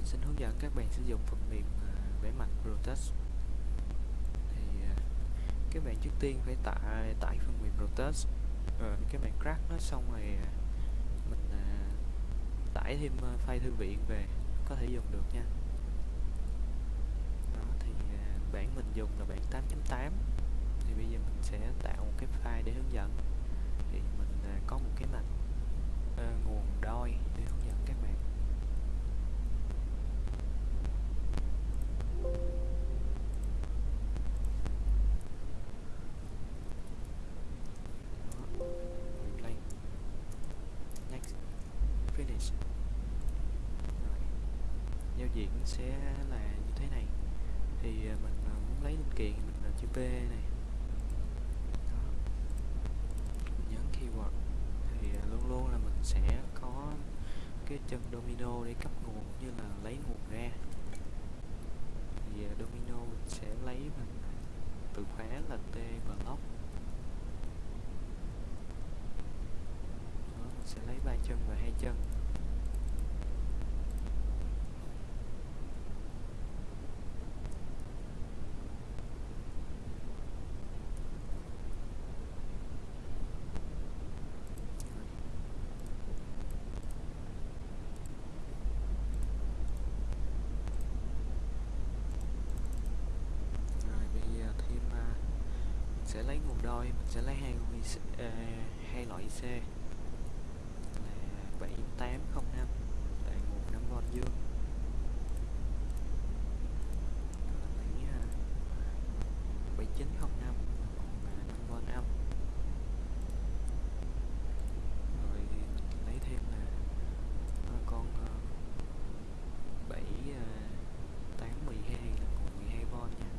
mình xin hướng dẫn các bạn sử dụng phần mềm à, vẽ mặt Rotous thì à, các bạn trước tiên phải tải tải phần mềm Rotous rồi ờ, các bạn crack nó xong rồi à, mình tải thêm file thư viện về, có thể dùng được nha. Đó, thì bản mình dùng là bản 8.8 thì bây giờ mình sẽ tạo một cái file để hướng dẫn. Thì mình có một cái mạch ờ, nguồn đôi để hướng sẽ là như thế này. Thì à, mình à, muốn lấy linh kiện thì mình là chữ P này. Đó. Nhấn keyword thì à, luôn luôn là mình sẽ có cái chân domino để cấp nguồn cũng như là lấy nguồn ra. Thì domino mình sẽ lấy mình từ khóa là T block Đó, mình sẽ lấy ba chân và hai chân rồi bây giờ thêm à, mình sẽ lấy một đôi mình sẽ lấy hai uh, hai loại IC là 7805 là nguồn 5V dương Rồi lấy à, 7905 là nguồn à, 5V âm rồi mình lấy thêm là à, con à, 7 à, 812 là nguồn 12V nha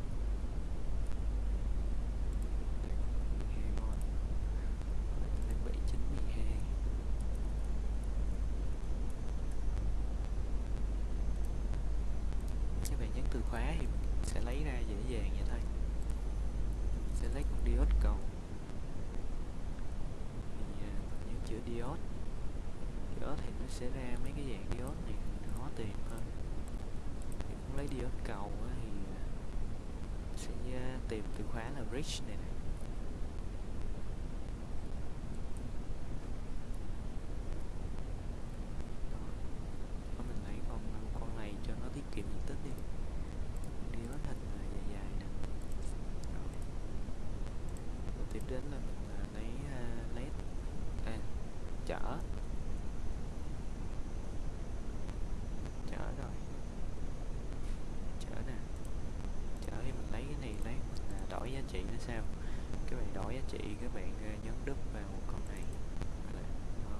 12V Rồi lấy 7912 các bạn nhấn từ khóa thì mình sẽ lấy ra dễ dàng vậy thôi. Mình sẽ lấy con diode cầu. Thì à, mình nhớ chữ diode diode thì nó sẽ ra mấy cái dạng diode này khó tìm hơn thì muốn lấy diode cầu thì à, sẽ à, tìm từ khóa là bridge này nè đó Đó, mình lấy con con này cho nó tiết kiệm diện tích đi diode hình là dài dài nè rồi Rồi tiếp đến là mình à, lấy à, led à, chở chở rồi. Chở nè. Chở thì mình lấy cái này lấy. Mình đổi giá trị nó sao? Các bạn đổi giá trị các bạn nhấn đúp vào con này. Là, đó.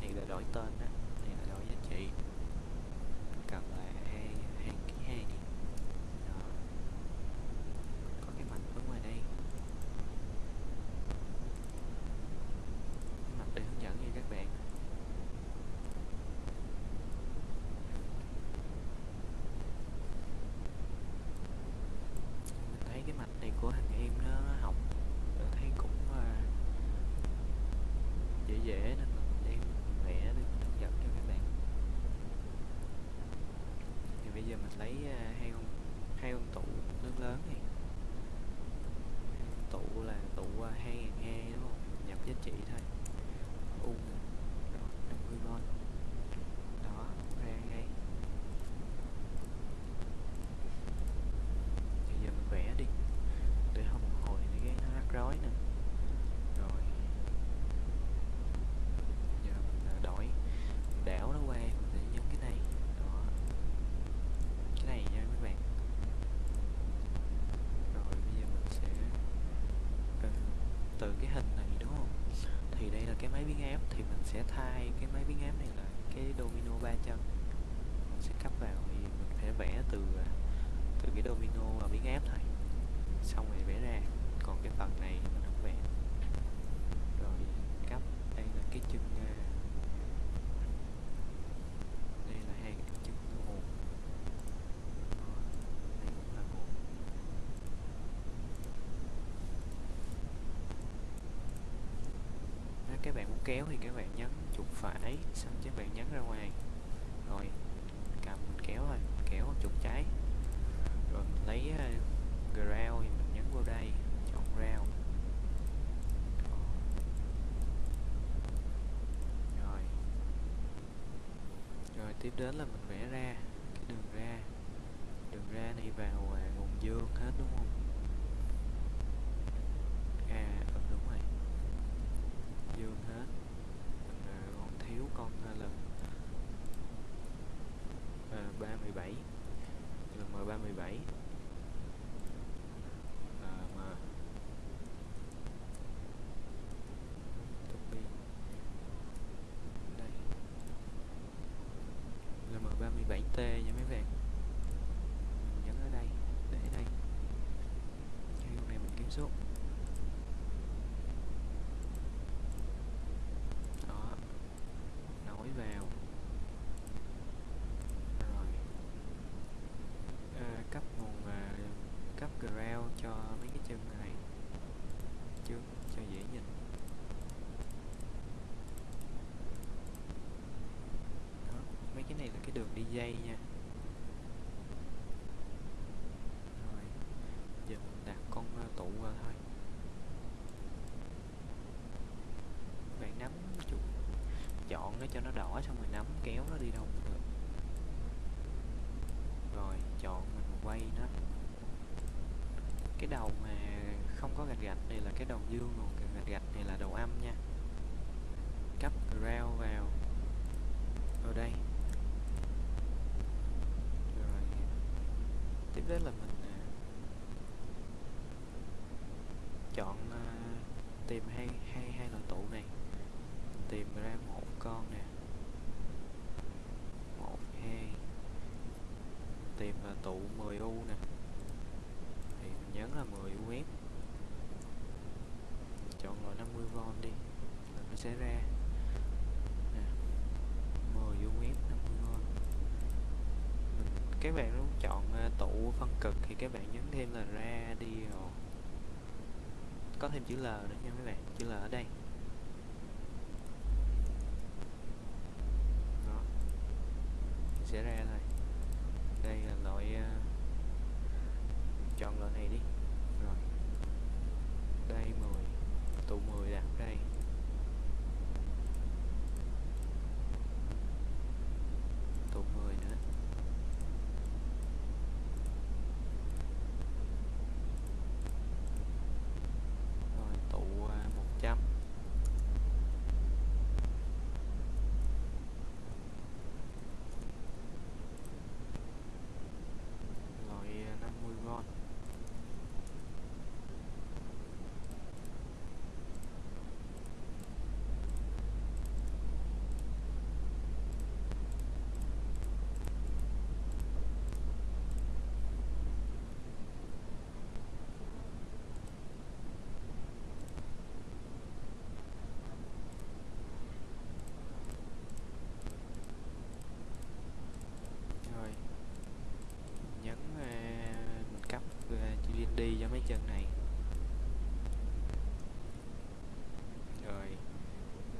Này là đổi tên đó này là đổi giá trị Mình cần là hai hai ký hai đi đó có cái mạch ở ngoài đây cái mạch để hướng dẫn cho các bạn mình thấy cái mạch này của thằng em nó học tôi thấy cũng à, dễ dễ nên mình đem vẽ để mình hướng dẫn cho các bạn thì bây giờ mình lấy à, hai con hai con tụ lớn lớn này tụ là tụ à, hai ngàn hai, đúng không? Nhập giá trị thôi. các bạn muốn kéo thì các bạn nhấn chuột phải xong các bạn nhấn ra ngoài. Rồi cầm mình kéo thôi kéo chuột trái. Rồi mình lấy uh, ground thì mình nhấn vào đây chọn round rồi. Rồi tiếp đến là mình vẽ ra cái đường ra. Đường ra này vào ờ, uh, nguồn dương hết đúng không? T nha mấy bạn. Mình nhấn ở đây, để đây. Cái con này mình kiếm số đó nối vào rồi à, cấp nguồn à, cấp ground cho mấy cái chân này trước cho dễ nhìn đó mấy cái này là dây nha. Rồi, giờ mình đặt con ờ, tụ vào thôi. Bạn nắm chuột chọn nó cho nó đỏ xong rồi nắm kéo nó đi đâu cũng được. Rồi, chọn mình quay nó. Cái đầu mà không có gạch gạch này là cái đầu dương còn cái gạch gạch này là đầu âm nha. Cấp ground vào. Ở đây rồi tiếp là mình à, chọn à, tìm hai hai hai loại tụ này. Tìm ra một con nè. Một hai. Tìm là tụ 10 u nè. Thì mình nhấn là 10 u chọn loại 50V đi là nó sẽ ra nè 10 UF 50V mình các bạn muốn chọn ờ, tụ phân cực thì các bạn nhấn thêm là radio có thêm chữ L nữa nha mấy bạn, chữ L ở đây đó thì sẽ ra thôi đây là loại uh, chọn loại này đi rồi đây 10 tụ 10 đặt đây tụ 10 nữa rồi tụ uh, 100 loại uh, 50V rồi nhấn uh, mình cấp uh, GND cho mấy chân này rồi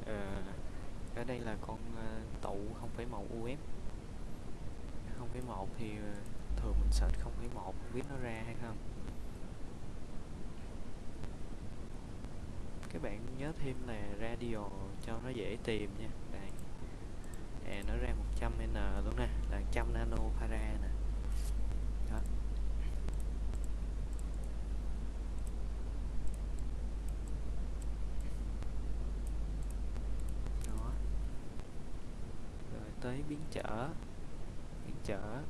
ờ, ở đây là con ờ, tụ 0,1 UF 0,1 thì ờ, thường mình search 0,1 không biết nó ra hay không. Các bạn nhớ thêm là radio cho nó dễ tìm nha. Đây. À nó ra 100N luôn nè là 100 nano farad nè đó đó rồi tới biến trở. Biến trở.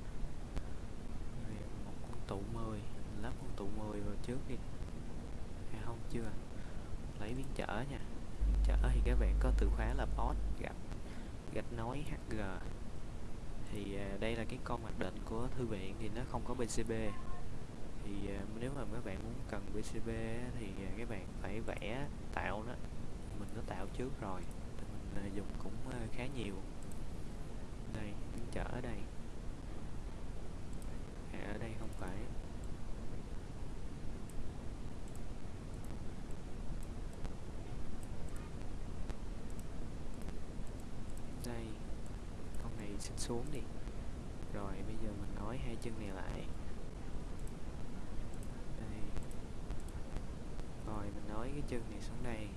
Rồi một con tụ 10 mình lắp con tụ 10 vào trước đi. À không chưa. Lấy biến trở nha. Biến trở thì các bạn có từ khóa là post gạch gạch nối HG thì à, đây là cái con mặc định của thư viện thì nó không có PCB thì à, nếu mà các bạn muốn cần PCB thì à, các bạn phải vẽ tạo nó. Mình có tạo trước rồi. Thì mình à, dùng cũng à, khá nhiều đây đứng chở ở đây. À, ở đây không phải. Đây con này xin xuống đi. Rồi bây giờ mình nói hai chân này lại. Đây. Rồi mình nói cái chân này xuống đây.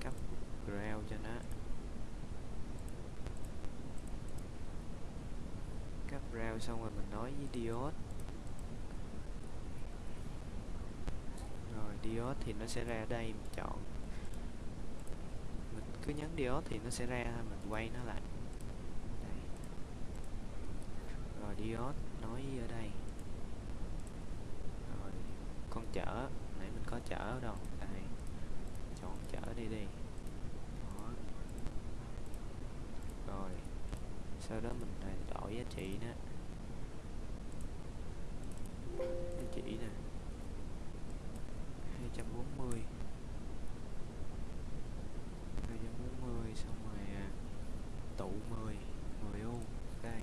Cấp ground cho nó. Cấp xong rồi mình nói với diode rồi diode thì nó sẽ ra đây, mình chọn. Mình cứ nhấn diode thì nó sẽ ra, mình quay nó lại. Đây. rồi diode nói ở đây. Rồi, con chở, nãy mình có chở ở đâu? Đây. Chọn chở đi đi. Đó. rồi, sau đó mình đổi giá trị nữa. 240 240 xong rồi à, tụ 10 10 u đây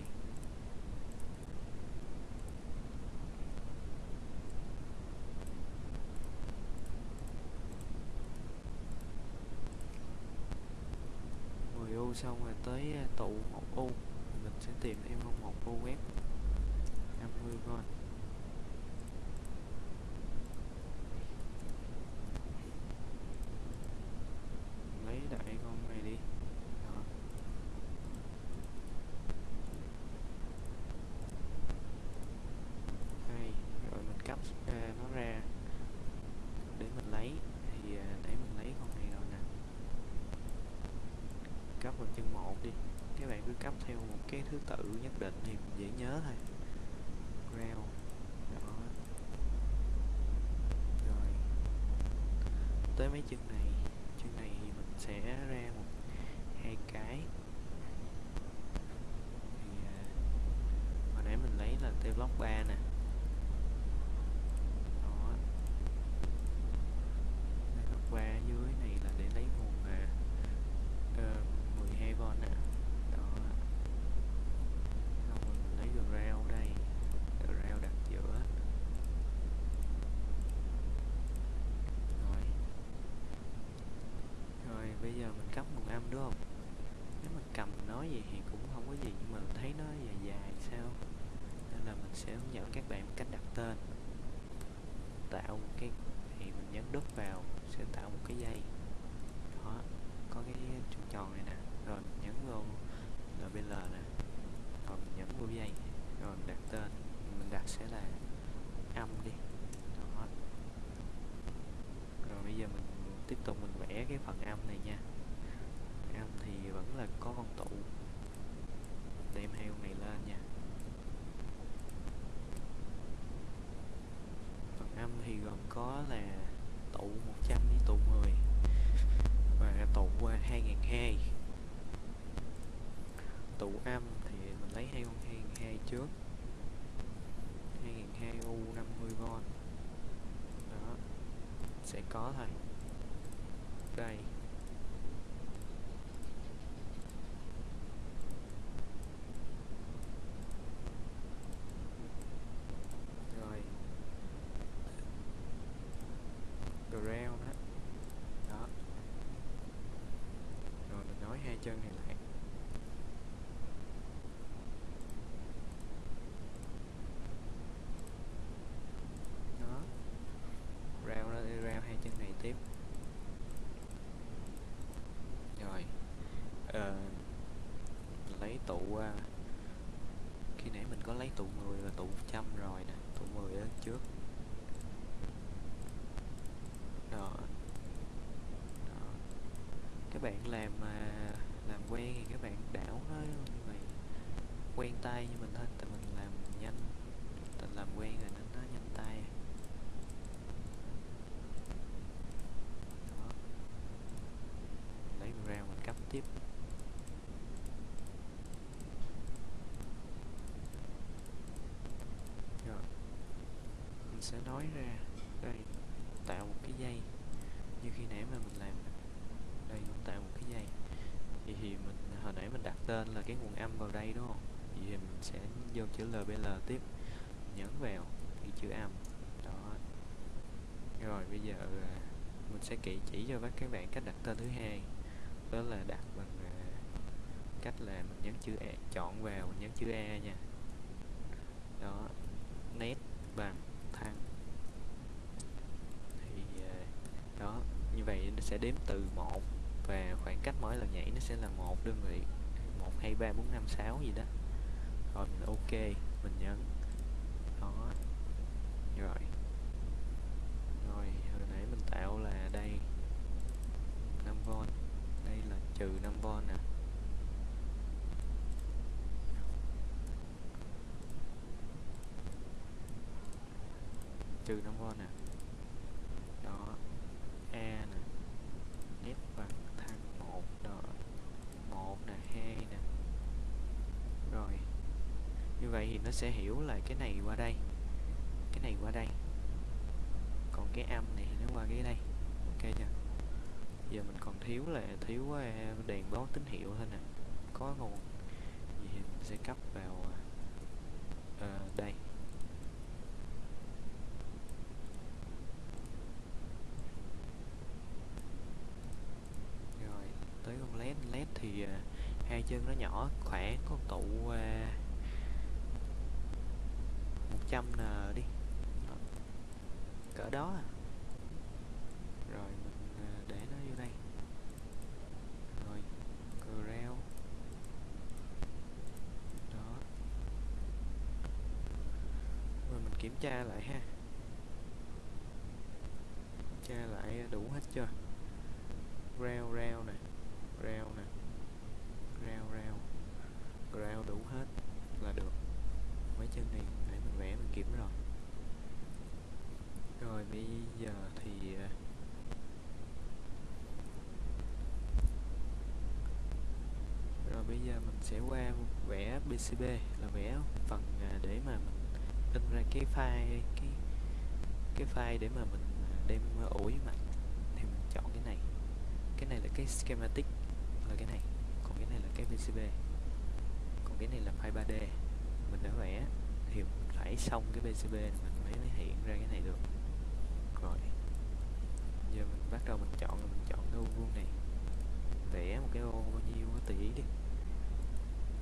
u xong rồi tới à, tụ một u mình sẽ tìm em một u web. 50 con lấy đại con này đi đó hay rồi à, nó ra. Để mình lấy thì à, để mình lấy con này rồi nè. Cấp vào chân một đi. Các bạn cứ cấp theo một cái thứ tự nhất định thì dễ nhớ thôi. Ground đó. Rồi. Tới mấy chân này. Chân này thì mình sẽ ra một hai cái. Thì à, hồi nãy mình lấy là t block 3 nè đó t block 3 dưới này là để lấy nguồn à, ờ, 12V nè đó xong rồi mình lấy ground ở đây ground đặt giữa rồi rồi bây giờ mình cắm nguồn âm, đúng không? Nếu mình cầm nói gì thì cũng không có gì, nhưng mà mình thấy nó dài dài, sao? Nên là mình sẽ hướng dẫn các bạn cách đặt tên. Tạo một cái, thì mình nhấn đúp vào, sẽ tạo một cái dây. Đó, có cái tròn tròn này nè. Rồi mình nhấn vô LBL nè rồi mình nhấn vô dây rồi mình đặt tên mình đặt sẽ là âm đi đó rồi bây giờ mình tiếp tục cái phần âm này nha. Âm thì vẫn là có con tụ. Đem hai con này lên nha. Phần âm thì gồm có là tụ 100 với tụ 10 và tụ 2002 tụ âm thì mình lấy hai con 2002 trước. 2002 U 50V đó, sẽ có thôi đây rồi ground đó đó rồi mình nói hai chân này lại đó rao ra rao hai chân này tiếp rồi ờ, mình lấy tụ qua À, khi nãy mình có lấy tụ 10 và tụ 100 rồi nè, tụ 10 ở trước. Đó. Đó. Các bạn làm mà làm quen thì các bạn đảo nó như vậy, quen tay như mình thôi tại mình làm nhanh tại làm quen rồi nên nó nhanh tay đó lấy ra mình cấp tiếp rồi mình sẽ nói ra đây tạo một cái dây. Như khi nãy mà mình làm đây, mình tạo một cái dây. Vậy thì mình, hồi nãy mình đặt tên là cái nguồn âm vào đây, đúng không? Vậy thì mình sẽ vô chữ LBL tiếp, nhấn vào cái chữ âm. Đó. Rồi bây giờ mình sẽ kỹ chỉ cho các bạn cách đặt tên thứ hai. Đó là đặt bằng à, cách là mình nhấn chữ E chọn vào, mình nhấn chữ E nha. Đó. Nét bằng thăng thì à, đó vậy nó sẽ đếm từ 1 và khoảng cách mỗi lần nhảy nó sẽ là một đơn vị 1 2 3 4 5 6 gì đó. Rồi mình ok, mình nhấn. Đó. Rồi. Rồi, hồi nãy mình tạo là đây 5V đây là trừ 5V nè. Trừ 5V nè đó A nè F bằng thăng 1 đó 1 nè 2 nè rồi như vậy thì nó sẽ hiểu là cái này qua đây cái này qua đây. Còn cái âm này nó qua cái đây. Ok chưa? Giờ mình còn thiếu là thiếu ờ, đèn báo tín hiệu thôi nè. Có nguồn. Gì thì mình sẽ cấp vào uh, đây. Rồi tới con led. Led thì uh, hai chân nó nhỏ khỏe có tụ uh, n đi. Ờ, cỡ đó à. rồi, mình ờ, để nó vô đây. Rồi, corel. Đó. Rồi, mình kiểm tra lại ha. Kiểm tra lại đủ hết chưa? Reo reo nè. Reo nè. Reo reo reo đủ hết là được. Mấy chân này để mình vẽ mình kiểm rồi. Rồi bây giờ thì à, rồi bây giờ mình sẽ qua vẽ PCB là vẽ phần à, để mà mình in ra cái file, cái cái file để mà mình à, đem ủi mặt. Thì mình chọn cái này. Cái này là cái schematic là cái này. Còn cái này là cái PCB còn cái này là file 3D mình đã vẽ. Thì phải xong cái PCB này mình mới mới hiện ra cái này được. Rồi. Giờ mình bắt đầu mình chọn mình chọn cái ô vuông này. Vẽ một cái ô bao nhiêu có tùy ý đi.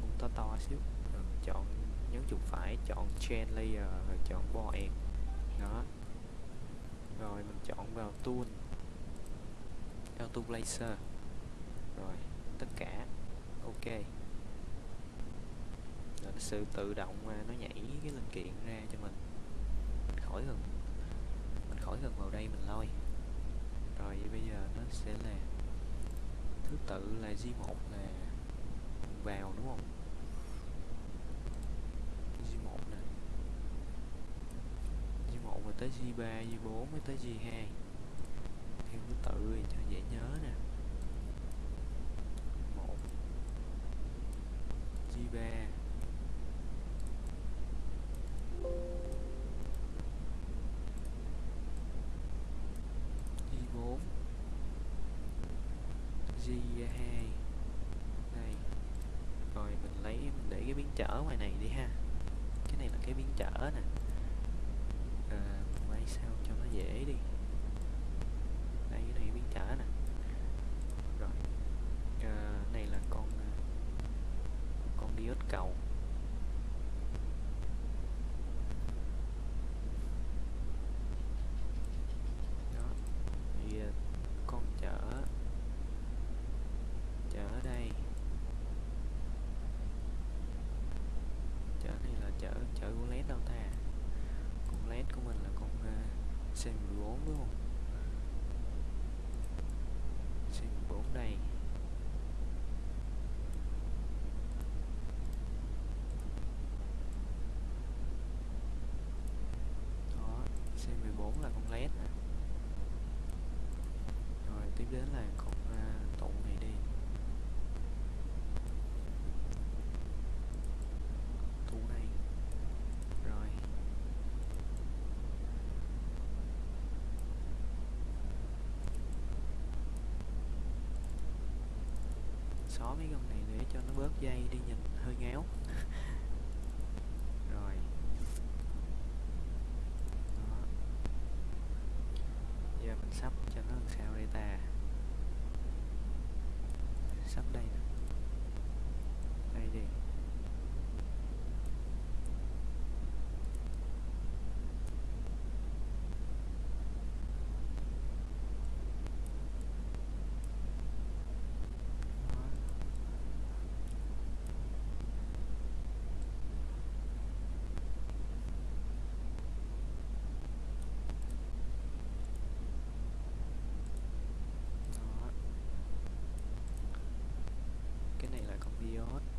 Ô to to xíu. Rồi mình chọn nhấn chuột phải, chọn chain layer, rồi chọn bo end đó. Rồi mình chọn vào tool. Auto laser rồi, tất cả. Ok sự tự động mà nó nhảy cái linh kiện ra cho mình. Mình khỏi cần mình khỏi cần vào đây mình lôi. Rồi bây giờ nó sẽ là thứ tự là G1 là vào đúng không? G1 nè. G1 rồi tới G3, G4 mới tới G2 theo thứ tự thì cho dễ nhớ nè. 1 G3 G4 G2 đây rồi mình lấy mình để cái biến trở ngoài này đi ha cái này là cái biến trở nè à, mình quay sao cho nó dễ đi đây cái này biến trở nè rồi à, này là con à, con diode cầu đó thì à, con chở chở đây chở này là chở chở của led đâu ta con led của mình là con uh, C14 đúng không? C14 đây. Đó C14 là con led nè. Rồi, tiếp đến là con uh, tụ này đi tụ này rồi xóa mấy con này để cho nó bớt dây đi nhìn hơi ngáo. Rồi. Đó. Giờ mình sắp cho nó làm sao đây ta? Sắp đây đây period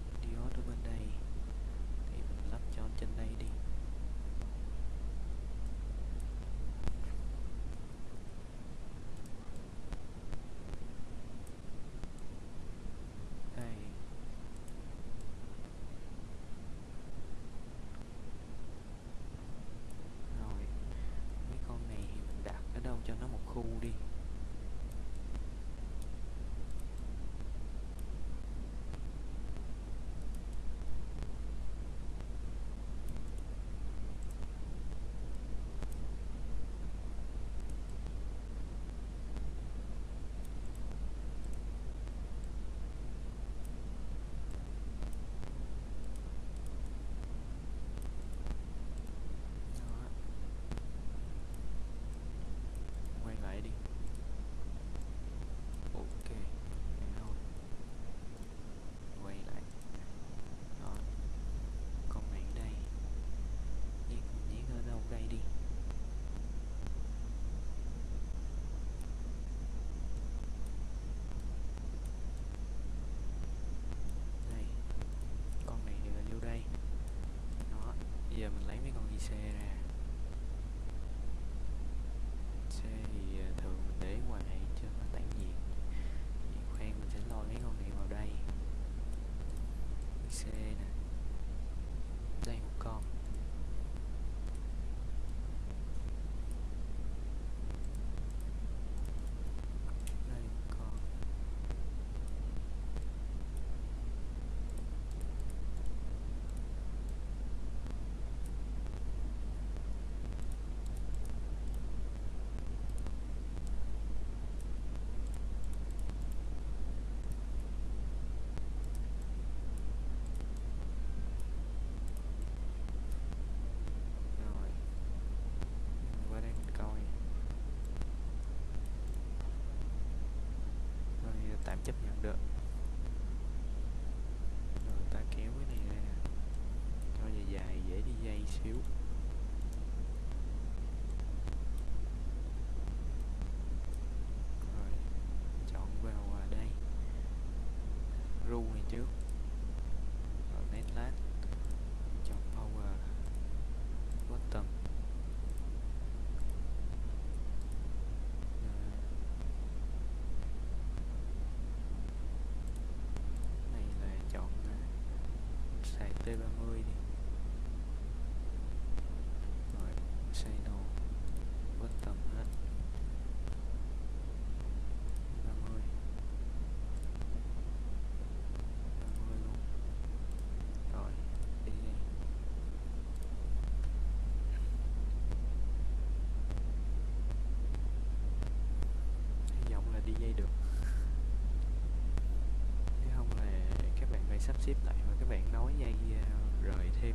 Say ada. T30 đi. Rồi xây đồ bất tầm hết. 30 30 luôn. Rồi, đi đi. Hy vọng là đi dây được. Nếu không là các bạn phải sắp xếp lại mà các bạn nói dây đợi thêm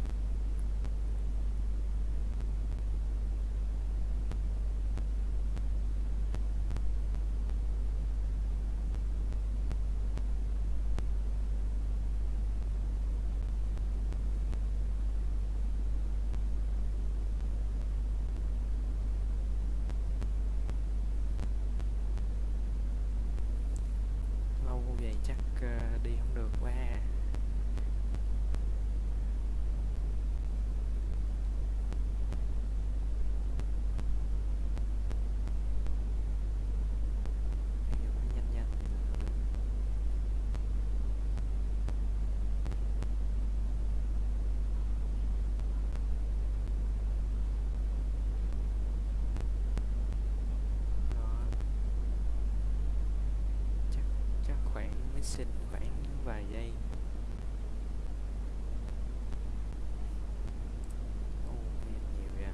lâu vậy chắc ờ, đi không được quá à. máy sinh khoảng vài giây. Nhiều vậy à?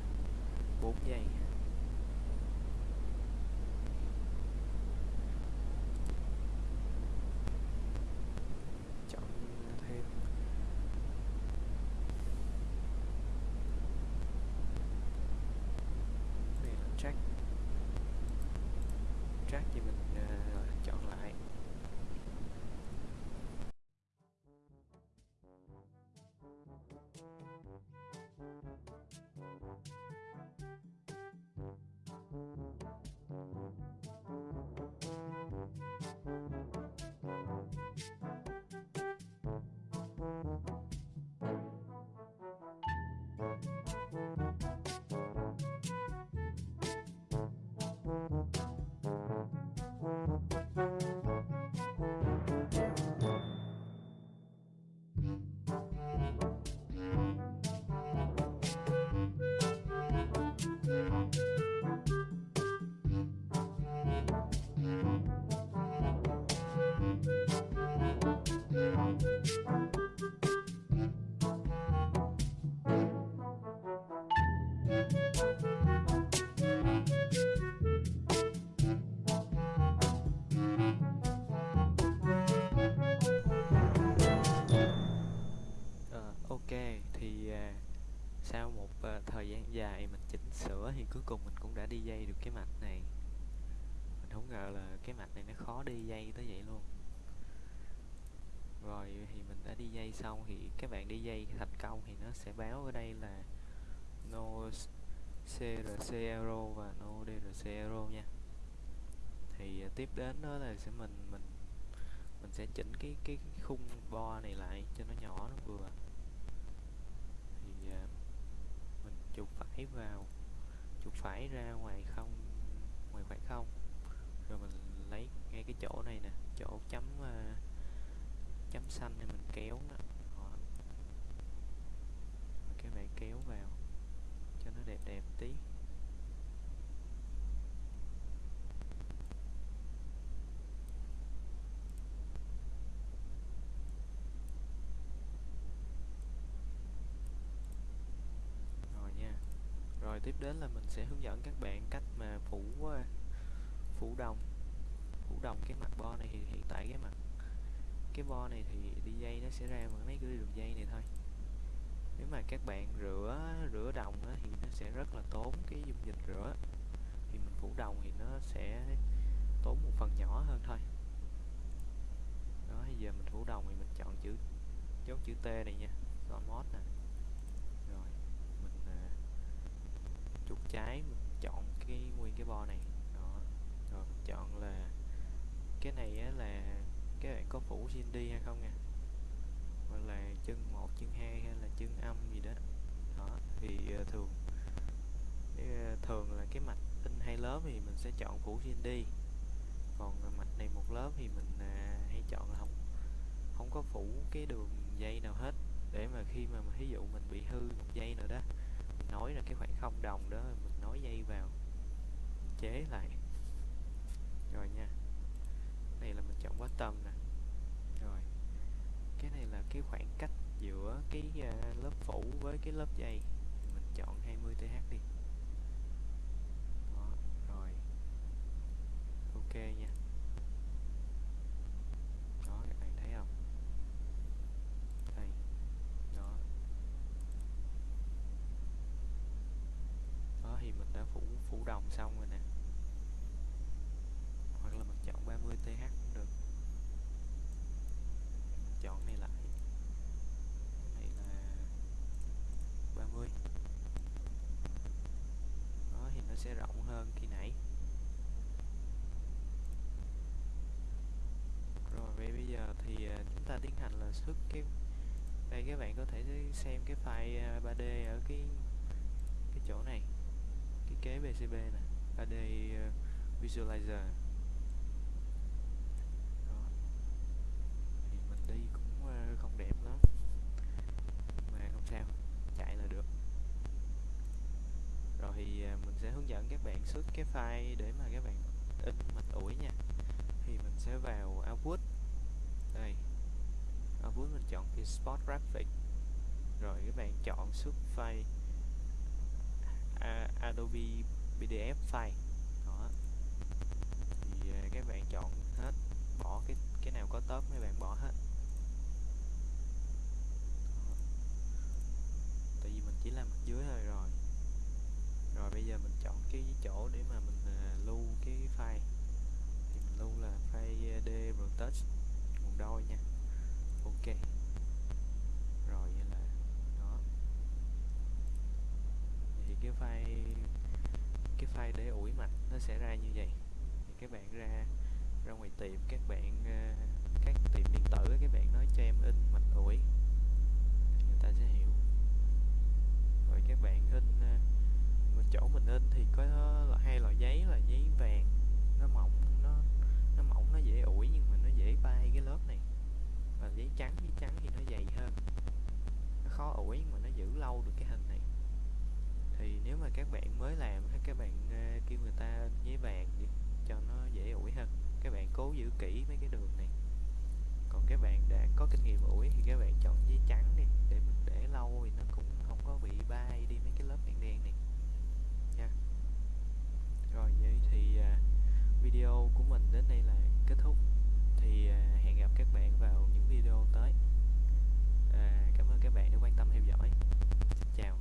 4 giây check mạch này. Mình không ngờ là cái mạch này nó khó đi dây tới vậy luôn. Rồi thì mình đã đi dây xong thì các bạn đi dây thành công thì nó sẽ báo ở đây là no CRC error và no DRC error nha. Thì à, tiếp đến đó là sẽ mình mình mình sẽ chỉnh cái cái khung bo này lại cho nó nhỏ nó vừa. Thì uh, mình chụp phải vào chụp phải ra ngoài khoảng không? Rồi mình lấy ngay cái chỗ này nè chỗ chấm uh, chấm xanh này mình kéo đó. Cái bạn kéo vào cho nó đẹp đẹp tí rồi nha rồi tiếp đến là mình sẽ hướng dẫn các bạn cách mà phủ ờ, phủ đồng. Phủ đồng cái mặt bo này thì hiện tại cái mặt cái bo này thì đi dây nó sẽ ra bằng mấy cái đường dây này thôi. Nếu mà các bạn rửa rửa đồng á, thì nó sẽ rất là tốn cái dung dịch rửa. Thì mình phủ đồng thì nó sẽ tốn một phần nhỏ hơn thôi. Đó bây giờ mình phủ đồng thì mình chọn chữ dấu chữ T này nha Stone mod nè rồi mình uh, chuột trái mình chọn cái nguyên cái bo này. Đó rồi mình chọn là cái này á, là các bạn có phủ GND hay không nha? Hoặc là chân một chân hai hay là chân âm gì đó. Đó thì uh, thường uh, thường là cái mạch in hai lớp thì mình sẽ chọn phủ GND còn mạch này một lớp thì mình uh, hay chọn là không không có phủ cái đường dây nào hết. Để mà khi mà ví dụ mình bị hư một dây nào đó nói là cái khoảng không đồng đó mình nói dây vào chế lại. Rồi nha này là mình chọn bottom nè. Rồi cái này là cái khoảng cách giữa cái uh, lớp phủ với cái lớp dây. Mình chọn 20 th đi. Đó rồi. Ok nha đó các bạn thấy không đây đó đó thì mình đã phủ phủ đồng xong rồi nè hoặc là mình chọn 30 th cũng được mình chọn này lại cái này là 30 đó thì nó sẽ rộng hơn khi nãy. Rồi, vậy bây giờ thì à, chúng ta tiến hành là xuất cái, đây, các bạn có thể xem cái file à, 3D ở cái cái chỗ này, cái kế PCB nè 3D à, Visualizer đó thì mình đi cũng uh, không đẹp lắm mà không sao chạy là được rồi thì uh, mình sẽ hướng dẫn các bạn xuất cái file để mà các bạn in mạch ủi nha. Thì mình sẽ vào output. Đây. Output mình chọn cái spot graphic. Rồi các bạn chọn xuất file à, Adobe PDF file. Đó. Thì à, các bạn chọn hết, bỏ cái cái nào có tớp các bạn bỏ hết. Đó. tại vì mình chỉ làm mặt dưới thôi rồi rồi bây giờ mình chọn cái chỗ để mà mình uh, lưu cái file. Thì mình lưu là file à, d retouch nguồn đôi nha. Ok. Rồi vậy là đó. Thì cái file cái file để ủi mạch nó sẽ ra như vậy. Thì các bạn ra ra ngoài tiệm các bạn uh, các tiệm điện tử các bạn nói cho em in mạch ủi. Thì người ta sẽ hiểu. Rồi các bạn in uh, chỗ mình in thì có là hai loại giấy là giấy vàng nó mỏng nó nó mỏng nó dễ ủi nhưng mà nó dễ bay cái lớp này. Và giấy trắng giấy trắng thì nó dày hơn. Nó khó ủi nhưng mà nó giữ lâu được cái hình này. Thì nếu mà các bạn mới làm hay các bạn uh, kêu người ta in giấy vàng đi cho nó dễ ủi hơn các bạn cố giữ kỹ mấy cái đường này. Còn các bạn đã có kinh nghiệm ủi thì các bạn chọn giấy trắng đi để mình để lâu thì nó cũng không có bị bay đi mấy cái lớp đen đen này rồi vậy thì à, video của mình đến đây là kết thúc. Thì à, hẹn gặp các bạn vào những video tới. À, cảm ơn các bạn đã quan tâm theo dõi. Chào.